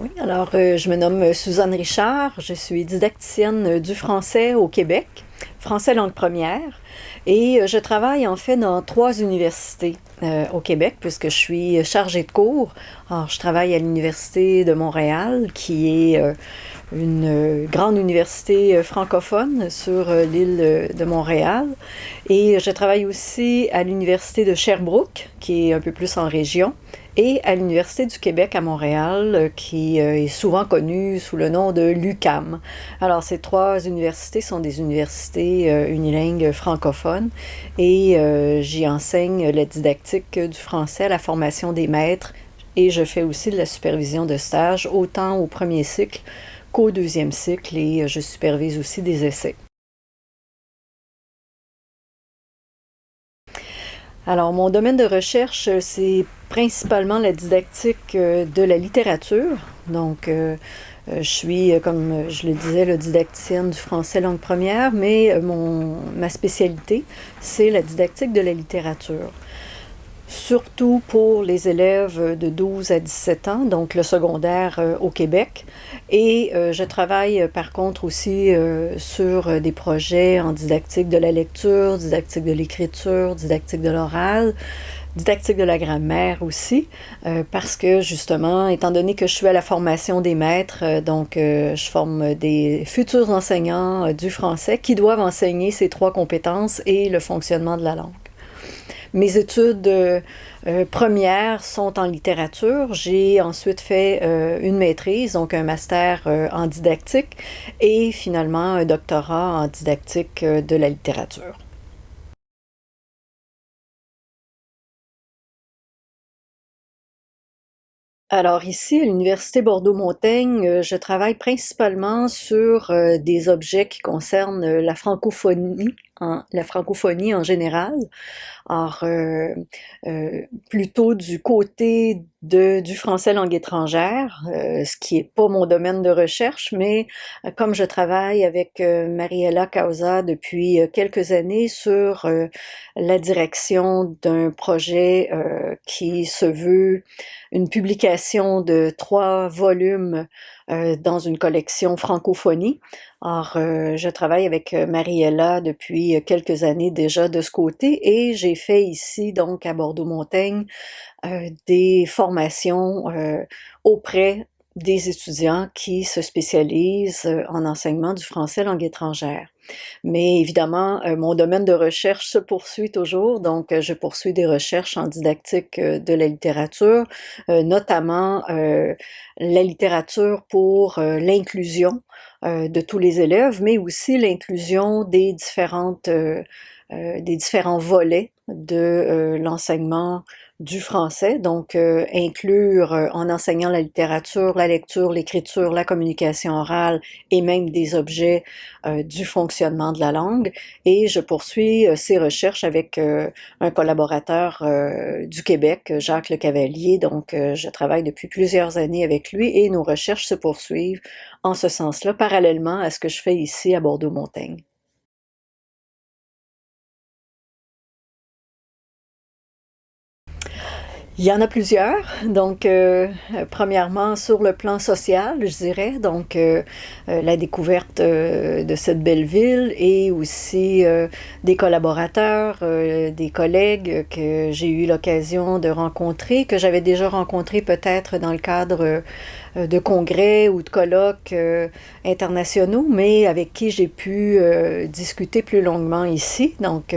Oui, alors euh, je me nomme Suzanne Richard, je suis didacticienne du français au Québec, français langue première, et euh, je travaille en fait dans trois universités euh, au Québec puisque je suis chargée de cours. Alors je travaille à l'Université de Montréal qui est une grande université francophone sur l'île de Montréal. Et je travaille aussi à l'Université de Sherbrooke, qui est un peu plus en région et à l'Université du Québec à Montréal, euh, qui euh, est souvent connue sous le nom de l'UCAM. Alors, ces trois universités sont des universités euh, unilingues francophones et j'y enseigne la didactique du français, la formation des maîtres et je fais aussi de la supervision de stage, autant au premier cycle qu'au deuxième cycle et je supervise aussi des essais. Alors, mon domaine de recherche, euh, c'est principalement la didactique euh, de la littérature. Donc, euh, je suis, comme je le disais, le didacticienne du français langue première, mais mon, ma spécialité, c'est la didactique de la littérature surtout pour les élèves de 12 à 17 ans, donc le secondaire euh, au Québec. Et euh, je travaille euh, par contre aussi sur des projets en didactique de la lecture, didactique de l'écriture, didactique de l'oral, didactique de la grammaire aussi, parce que justement, étant donné que je suis à la formation des maîtres, donc je forme des futurs enseignants du français qui doivent enseigner ces trois compétences et le fonctionnement de la langue. Mes études euh, euh, premières sont en littérature. J'ai ensuite fait euh, une maîtrise, donc un master en didactique et finalement un doctorat en didactique de la littérature. Alors ici, à l'Université Bordeaux-Montaigne, je travaille principalement sur des objets qui concernent la francophonie la francophonie en général. Alors, euh, euh, plutôt du côté de, du français langue étrangère, euh, ce qui est pas mon domaine de recherche, mais comme je travaille avec Mariella Causa depuis quelques années sur la direction d'un projet qui se veut une publication de trois volumes dans une collection francophonie, alors, euh, je travaille avec euh, Mariella depuis euh, quelques années déjà de ce côté et j'ai fait ici, donc à Bordeaux-Montaigne, des formations auprès des étudiants qui se spécialisent en enseignement du français langue étrangère. Mais évidemment, mon domaine de recherche se poursuit toujours, donc je poursuis des recherches en didactique de la littérature, notamment la littérature pour l'inclusion de tous les élèves, mais aussi l'inclusion des différentes des différents volets de l'enseignement du français, donc euh, inclure euh, en enseignant la littérature, la lecture, l'écriture, la communication orale et même des objets euh, du fonctionnement de la langue. Et je poursuis ces recherches avec un collaborateur du Québec, Jacques Le Cavalier, donc je travaille depuis plusieurs années avec lui et nos recherches se poursuivent en ce sens-là, parallèlement à ce que je fais ici à Bordeaux-Montaigne. Il y en a plusieurs. Donc, euh, premièrement, sur le plan social, je dirais, donc euh, euh, la découverte de cette belle ville et aussi des collaborateurs, des collègues que j'ai eu l'occasion de rencontrer, que j'avais déjà rencontrés peut-être dans le cadre de congrès ou de colloques euh, internationaux, mais avec qui j'ai pu euh, discuter plus longuement ici. Donc,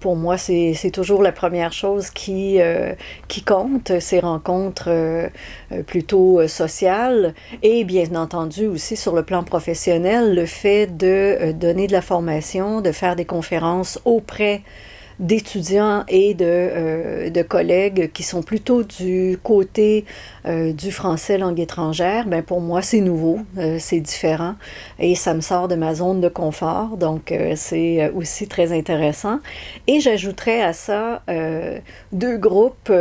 pour moi, c'est toujours la première chose qui, qui compte, ces rencontres plutôt sociales. Et bien entendu aussi sur le plan professionnel, le fait de donner de la formation, de faire des conférences auprès d'étudiants et de, euh, de, collègues qui sont plutôt du côté euh, du français langue étrangère, ben pour moi c'est nouveau, euh, c'est différent et ça me sort de ma zone de confort, donc c'est aussi très intéressant. Et j'ajouterais à ça deux groupes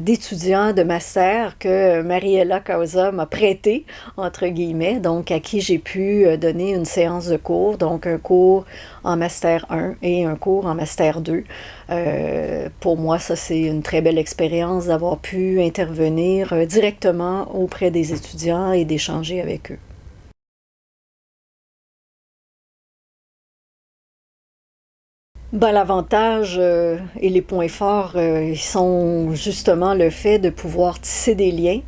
d'étudiants de master que Mariella Causa m'a prêté, entre guillemets, donc à qui j'ai pu donner une séance de cours, donc un cours en master 1 et un cours en master d'eux. pour moi, ça c'est une très belle expérience d'avoir pu intervenir directement auprès des étudiants et d'échanger avec eux. Ben, L'avantage euh, et les points forts euh, sont justement le fait de pouvoir tisser des liens,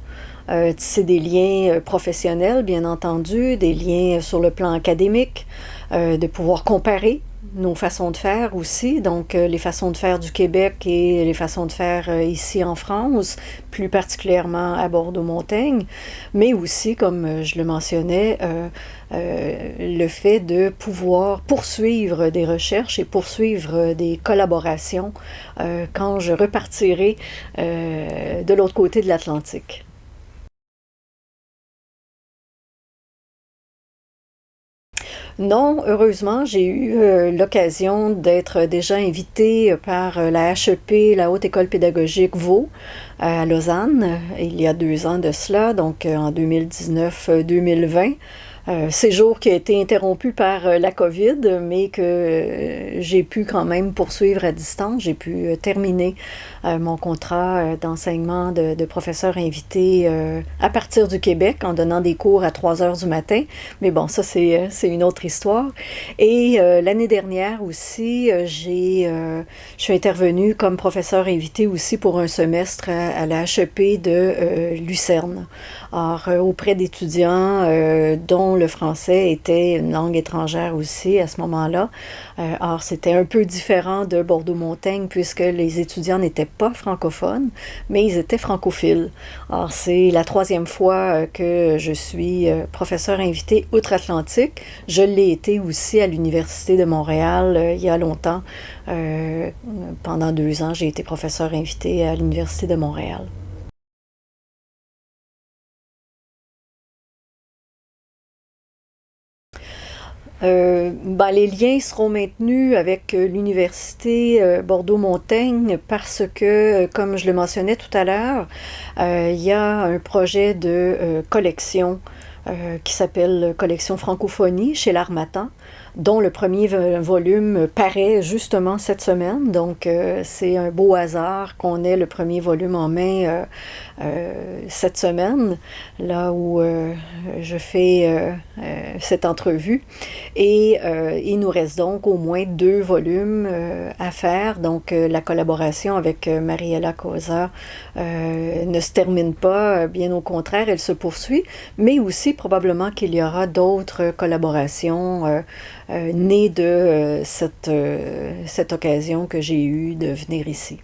euh, tisser des liens professionnels bien entendu, des liens sur le plan académique, de pouvoir comparer nos façons de faire aussi, donc euh, les façons de faire du Québec et les façons de faire euh, ici en France, plus particulièrement à Bordeaux-Montaigne, mais aussi, comme euh, je le mentionnais, le fait de pouvoir poursuivre des recherches et poursuivre des collaborations quand je repartirai de l'autre côté de l'Atlantique. Non, heureusement, j'ai eu euh, l'occasion d'être déjà invitée par euh, la HEP, la Haute École pédagogique Vaux, à Lausanne, il y a deux ans de cela, donc euh, en 2019-2020. Euh, séjour qui a été interrompu par euh, la COVID, mais que euh, j'ai pu quand même poursuivre à distance. J'ai pu terminer mon contrat d'enseignement de, professeur invité à partir du Québec en donnant des cours à 3 heures du matin. Mais bon, ça, c'est une autre histoire. Et l'année dernière aussi, j'ai, je suis intervenue comme professeur invité aussi pour un semestre à, à la HEP de Lucerne. Alors, auprès d'étudiants dont le français était une langue étrangère aussi à ce moment-là. Euh, or, c'était un peu différent de Bordeaux-Montaigne puisque les étudiants n'étaient pas francophones, mais ils étaient francophiles. Or, c'est la troisième fois euh, que je suis euh, professeur invité outre-Atlantique. Je l'ai été aussi à l'Université de Montréal il y a longtemps. pendant deux ans, j'ai été professeur invité à l'Université de Montréal. Euh, ben, les liens seront maintenus avec euh, l'Université euh, Bordeaux-Montaigne parce que, comme je le mentionnais tout à l'heure, il y a un projet de collection qui s'appelle Collection Francophonie chez l'Armatan dont le premier volume paraît justement cette semaine. Donc, euh, c'est un beau hasard qu'on ait le premier volume en main euh, euh, cette semaine, là où je fais cette entrevue. Et il nous reste donc au moins deux volumes à faire. Donc, la collaboration avec Mariella Cosa ne se termine pas, bien au contraire, elle se poursuit, mais aussi probablement qu'il y aura d'autres collaborations euh, né de euh, cette, euh, cette occasion que j'ai eue de venir ici.